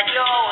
like, yo,